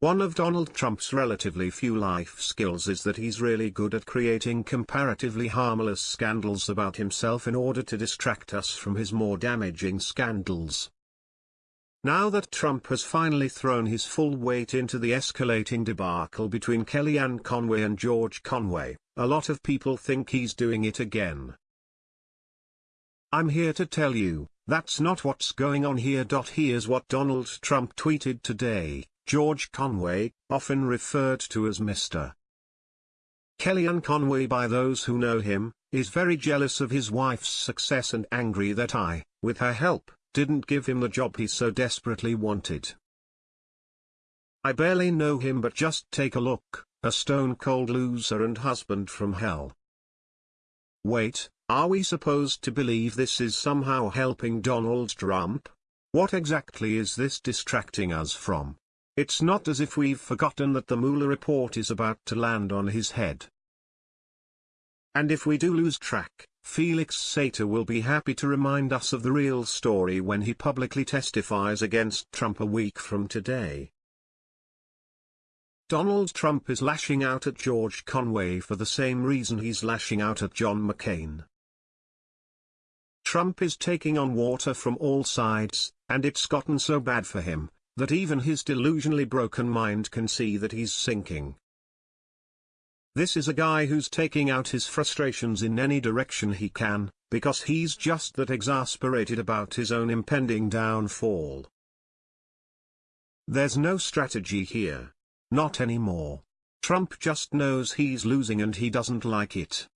One of Donald Trump's relatively few life skills is that he's really good at creating comparatively harmless scandals about himself in order to distract us from his more damaging scandals. Now that Trump has finally thrown his full weight into the escalating debacle between Kellyanne Conway and George Conway, a lot of people think he's doing it again. I'm here to tell you, that's not what's going on here. Here's what Donald Trump tweeted today, George Conway, often referred to as Mr. Kellyanne Conway by those who know him, is very jealous of his wife's success and angry that I, with her help, didn't give him the job he so desperately wanted. I barely know him but just take a look, a stone-cold loser and husband from hell. Wait, are we supposed to believe this is somehow helping Donald Trump? What exactly is this distracting us from? It's not as if we've forgotten that the Mueller report is about to land on his head. And if we do lose track, Felix Sater will be happy to remind us of the real story when he publicly testifies against Trump a week from today. Donald Trump is lashing out at George Conway for the same reason he's lashing out at John McCain. Trump is taking on water from all sides, and it's gotten so bad for him, that even his delusionally broken mind can see that he's sinking. This is a guy who's taking out his frustrations in any direction he can, because he's just that exasperated about his own impending downfall. There's no strategy here. Not anymore. Trump just knows he's losing and he doesn't like it.